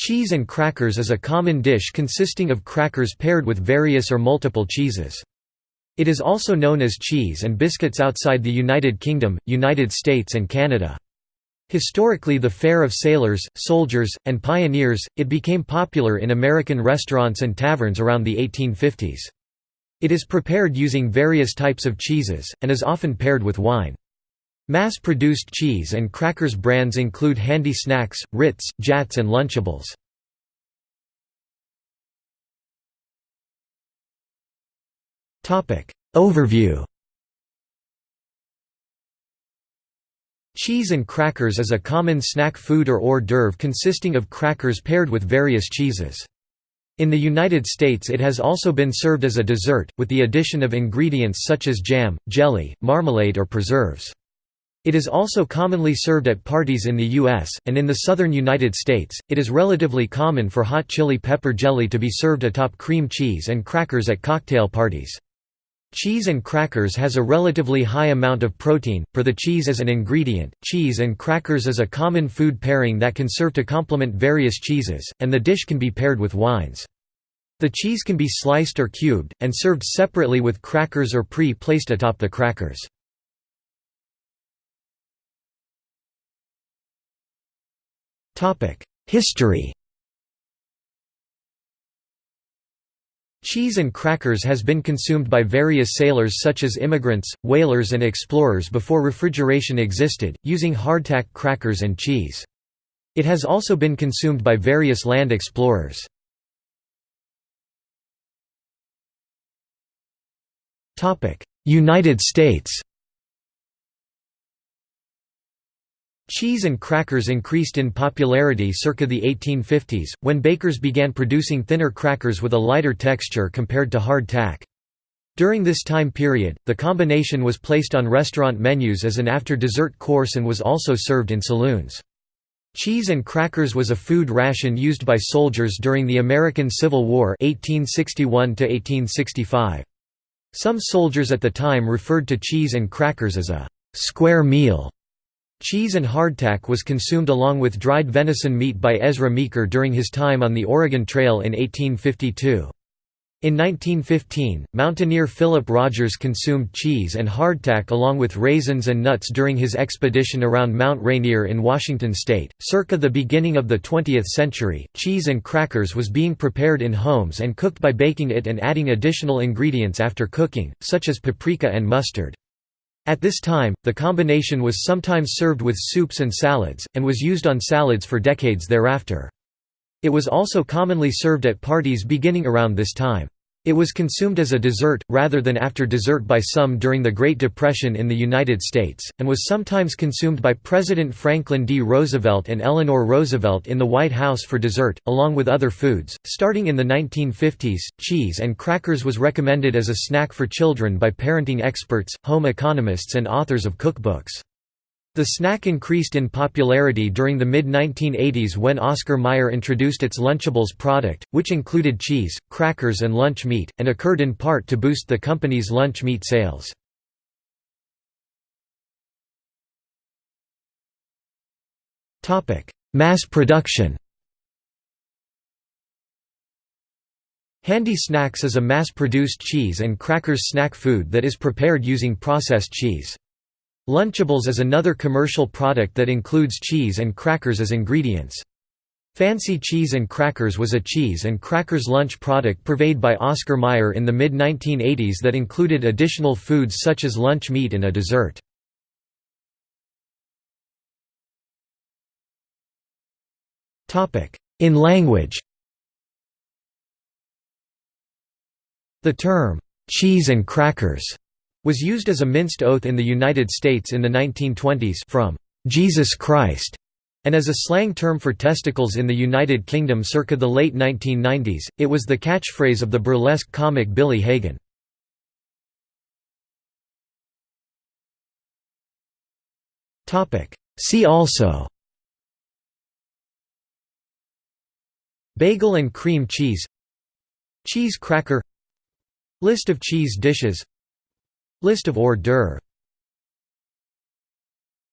Cheese and crackers is a common dish consisting of crackers paired with various or multiple cheeses. It is also known as cheese and biscuits outside the United Kingdom, United States and Canada. Historically the fare of sailors, soldiers, and pioneers, it became popular in American restaurants and taverns around the 1850s. It is prepared using various types of cheeses, and is often paired with wine. Mass-produced cheese and crackers brands include Handy Snacks, Ritz, Jatz and Lunchables. Overview Cheese and crackers is a common snack food or hors d'oeuvre consisting of crackers paired with various cheeses. In the United States it has also been served as a dessert, with the addition of ingredients such as jam, jelly, marmalade or preserves. It is also commonly served at parties in the U.S., and in the southern United States, it is relatively common for hot chili pepper jelly to be served atop cream cheese and crackers at cocktail parties. Cheese and crackers has a relatively high amount of protein, per the cheese as an ingredient. Cheese and crackers is a common food pairing that can serve to complement various cheeses, and the dish can be paired with wines. The cheese can be sliced or cubed, and served separately with crackers or pre-placed atop the crackers. History Cheese and crackers has been consumed by various sailors such as immigrants, whalers and explorers before refrigeration existed, using hardtack crackers and cheese. It has also been consumed by various land explorers. United States Cheese and crackers increased in popularity circa the 1850s, when bakers began producing thinner crackers with a lighter texture compared to hard tack. During this time period, the combination was placed on restaurant menus as an after-dessert course and was also served in saloons. Cheese and crackers was a food ration used by soldiers during the American Civil War 1861 -1865. Some soldiers at the time referred to cheese and crackers as a «square meal» Cheese and hardtack was consumed along with dried venison meat by Ezra Meeker during his time on the Oregon Trail in 1852. In 1915, mountaineer Philip Rogers consumed cheese and hardtack along with raisins and nuts during his expedition around Mount Rainier in Washington state. Circa the beginning of the 20th century, cheese and crackers was being prepared in homes and cooked by baking it and adding additional ingredients after cooking, such as paprika and mustard. At this time, the combination was sometimes served with soups and salads, and was used on salads for decades thereafter. It was also commonly served at parties beginning around this time. It was consumed as a dessert, rather than after dessert by some during the Great Depression in the United States, and was sometimes consumed by President Franklin D. Roosevelt and Eleanor Roosevelt in the White House for dessert, along with other foods. Starting in the 1950s, cheese and crackers was recommended as a snack for children by parenting experts, home economists, and authors of cookbooks. The snack increased in popularity during the mid-1980s when Oscar Mayer introduced its Lunchables product, which included cheese, crackers and lunch meat, and occurred in part to boost the company's lunch meat sales. Mass production Handy Snacks is a mass-produced cheese and crackers snack food that is prepared using processed cheese. Lunchables is another commercial product that includes cheese and crackers as ingredients. Fancy Cheese and Crackers was a cheese and crackers lunch product purveyed by Oscar Mayer in the mid-1980s that included additional foods such as lunch meat and a dessert. In language The term, "'cheese and crackers' was used as a minced oath in the United States in the 1920s from Jesus Christ and as a slang term for testicles in the United Kingdom circa the late 1990s, it was the catchphrase of the burlesque comic Billy Hagan. See also Bagel and cream cheese Cheese cracker List of cheese dishes List of hors d'oeuvre